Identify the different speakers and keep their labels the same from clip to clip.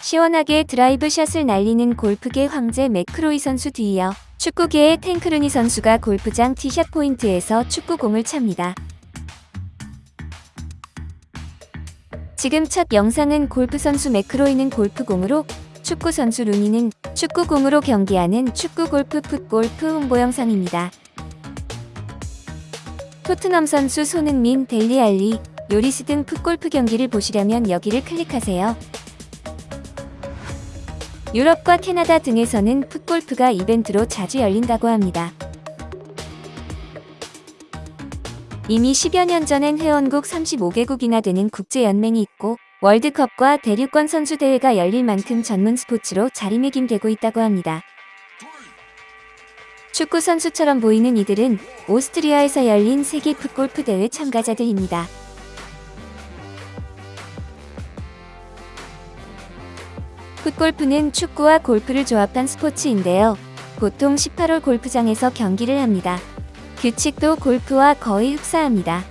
Speaker 1: 시원하게 드라이브 샷을 날리는 골프계 황제 맥크로이 선수 뒤이어 축구계의 탱크루니 선수가 골프장 티샷 포인트에서 축구공을 찹니다. 지금 첫 영상은 골프 선수 맥크로이는 골프공으로 축구 선수 루니는 축구공으로 경기하는 축구 골프 풋골프 홍보 영상입니다. 토트넘 선수 손흥민, 델리 알리, 요리스 등 풋골프 경기를 보시려면 여기를 클릭하세요. 유럽과 캐나다 등에서는 풋골프가 이벤트로 자주 열린다고 합니다. 이미 10여 년 전엔 회원국 35개국이나 되는 국제연맹이 있고 월드컵과 대륙권 선수대회가 열릴 만큼 전문 스포츠로 자리매김되고 있다고 합니다. 축구 선수처럼 보이는 이들은 오스트리아에서 열린 세계 풋골프 대회 참가자들입니다. 풋골프는 축구와 골프를 조합한 스포츠인데요. 보통 18홀 골프장에서 경기를 합니다. 규칙도 골프와 거의 흡사합니다.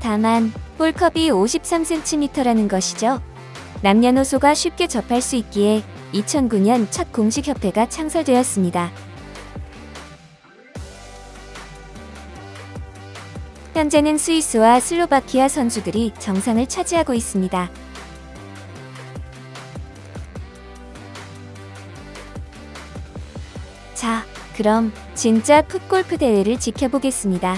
Speaker 1: 다만 홀컵이 53cm라는 것이죠. 남녀노소가 쉽게 접할 수 있기에 2009년 첫 공식 협회가 창설되었습니다. 현재는 스위스와 슬로바키아 선수들이 정상을 차지하고 있습니다. 자, 그럼 진짜 풋골프 대회를 지켜보겠습니다.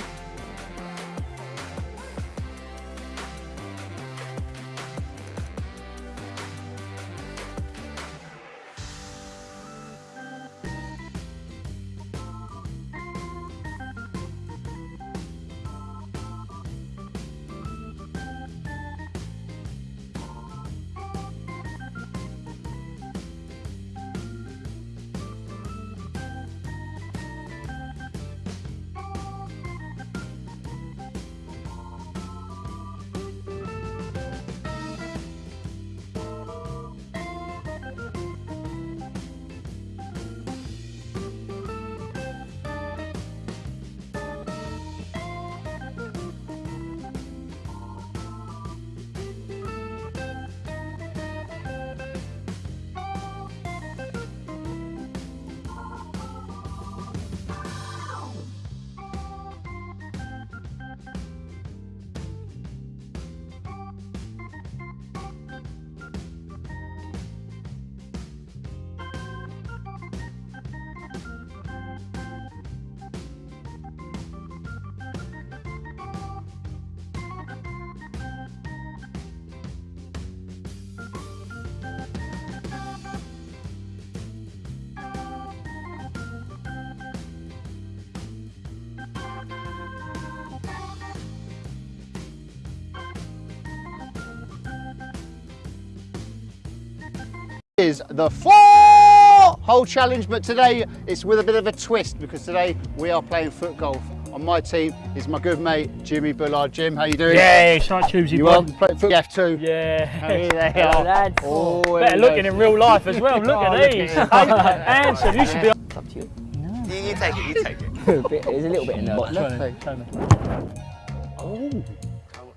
Speaker 2: Is the four hole challenge but today it's with a bit of a twist because today we are playing foot golf on my team is my good mate Jimmy Bullard. Jim, how you doing?
Speaker 3: Yeah, it's like Tuesday.
Speaker 2: You want play foot F2?
Speaker 3: Yeah.
Speaker 2: Hey, they
Speaker 3: Hello,
Speaker 2: are.
Speaker 3: lads.
Speaker 2: Oh,
Speaker 3: Better
Speaker 2: hello.
Speaker 3: looking in real life as well. Look
Speaker 2: Oh,
Speaker 3: at
Speaker 2: look
Speaker 3: these.
Speaker 2: at
Speaker 3: Handsome. You should be.
Speaker 4: It's up to you.
Speaker 5: You, you take it, you take it.
Speaker 4: A bit- There's a little bit in there.
Speaker 3: Show me, show me.
Speaker 2: Oh,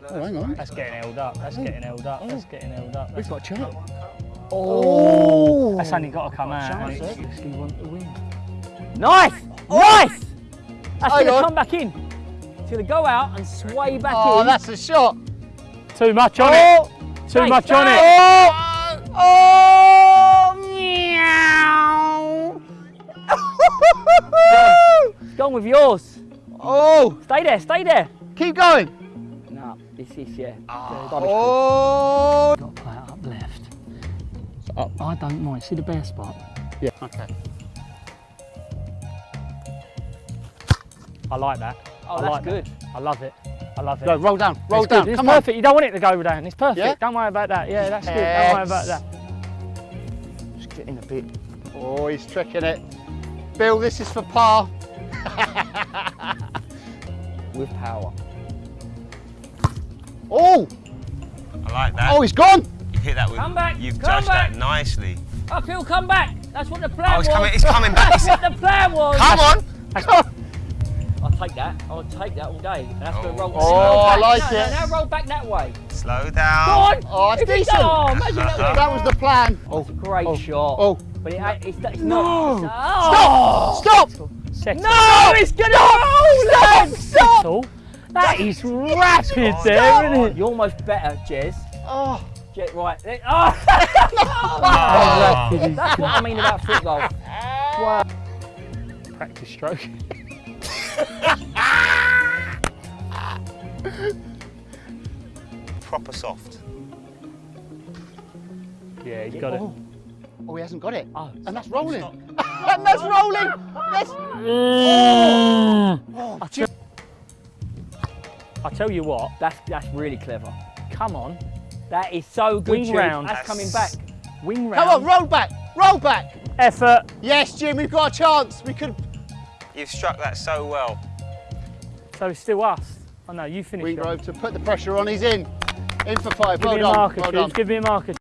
Speaker 2: oh, hang on.
Speaker 3: That's getting held up. That's getting held up. That's oh. getting held up.
Speaker 2: We've
Speaker 3: That's,
Speaker 2: got a chance.
Speaker 3: Oh, that's only got to come out.
Speaker 2: chance,
Speaker 3: It's- it's- you want to win.
Speaker 4: Nice! Oh. Nice! That's
Speaker 2: Hang
Speaker 4: going to come back in. It's going to go out and sway back
Speaker 2: Oh,
Speaker 4: in.
Speaker 2: Oh, that's a shot.
Speaker 3: Too much on
Speaker 2: Oh,
Speaker 3: it. Too
Speaker 4: Hey,
Speaker 3: much on
Speaker 4: hey.
Speaker 3: it.
Speaker 2: oh, oh, meow.
Speaker 4: It's gone with yours.
Speaker 2: oh,
Speaker 4: Stay there, stay there.
Speaker 2: keep going.
Speaker 4: No, this is, yeah. Ah.
Speaker 2: Oh,
Speaker 3: Got to play it up left. I don't mind. See the bare spot.
Speaker 2: yeah. Okay.
Speaker 3: I like that.
Speaker 4: Oh,
Speaker 3: I
Speaker 4: that's
Speaker 3: like
Speaker 4: good.
Speaker 3: That. I love it. I love it.
Speaker 2: Go, roll down, roll
Speaker 3: It's
Speaker 2: down.
Speaker 3: Good. It's
Speaker 2: Come
Speaker 3: perfect. You don't want it to go over down. It's perfect.
Speaker 2: Yeah?
Speaker 3: Don't worry about that. Yeah, that's good. Don't worry about that.
Speaker 4: Just getting a bit.
Speaker 2: Oh, he's tricking it. Bill, this is for par.
Speaker 4: With power.
Speaker 2: Oh,
Speaker 5: I like that.
Speaker 2: oh, he's gone.
Speaker 5: You hit that with.
Speaker 4: Come back,
Speaker 5: You've
Speaker 4: come
Speaker 5: judged
Speaker 4: back.
Speaker 5: that nicely.
Speaker 4: Uphill, come back. That's what the plan
Speaker 5: Oh, it's
Speaker 4: was.
Speaker 5: coming. It's coming back.
Speaker 4: That's what the plan was.
Speaker 5: Come on.
Speaker 4: I'll take that. I'll take that all day. That's the
Speaker 5: Oh.
Speaker 4: roll.
Speaker 2: Oh,
Speaker 4: roll
Speaker 2: I
Speaker 4: back.
Speaker 2: like
Speaker 4: no,
Speaker 2: it.
Speaker 4: No, now roll back that way.
Speaker 5: Slow
Speaker 4: Go
Speaker 5: down.
Speaker 4: on.
Speaker 2: Oh, it's decent.
Speaker 4: Oh, imagine that was
Speaker 2: That was the plan.
Speaker 4: That's a great
Speaker 2: oh,
Speaker 4: shot.
Speaker 2: Oh,
Speaker 4: But it, it's, it's
Speaker 3: No.
Speaker 4: not. Oh.
Speaker 2: stop!
Speaker 3: Second.
Speaker 4: No, it's gonna roll, lad. Stop.
Speaker 3: All. That is rapid there, isn't it?
Speaker 4: You're almost better, Jez.
Speaker 2: Oh,
Speaker 4: Jez right. there- Oh.
Speaker 5: Oh.
Speaker 4: That's what I mean about foot golf. Wow.
Speaker 3: Practice stroke.
Speaker 5: Proper soft.
Speaker 3: Yeah, you got it.
Speaker 2: oh. oh, he hasn't got it.
Speaker 3: Oh.
Speaker 2: And that's rolling. and that's rolling. That's.
Speaker 3: Mm.
Speaker 2: Oh,
Speaker 3: I tell, I tell you what,
Speaker 4: That's that's really clever.
Speaker 3: come on,
Speaker 4: That is so good.
Speaker 3: Wing
Speaker 4: Jude.
Speaker 3: round.
Speaker 4: That's coming back.
Speaker 3: wing round,
Speaker 2: Come on, roll back. Roll back.
Speaker 3: effort.
Speaker 2: Yes, Jim, we've got a chance. We could.
Speaker 5: You've struck that so well.
Speaker 3: So it's still us. Oh no, you finished. it.
Speaker 2: Wingrove to put the pressure on. He's in. In for five.
Speaker 3: Give
Speaker 2: well
Speaker 3: me a marker,
Speaker 2: well
Speaker 3: Chief.
Speaker 2: done.
Speaker 3: Give me a marker.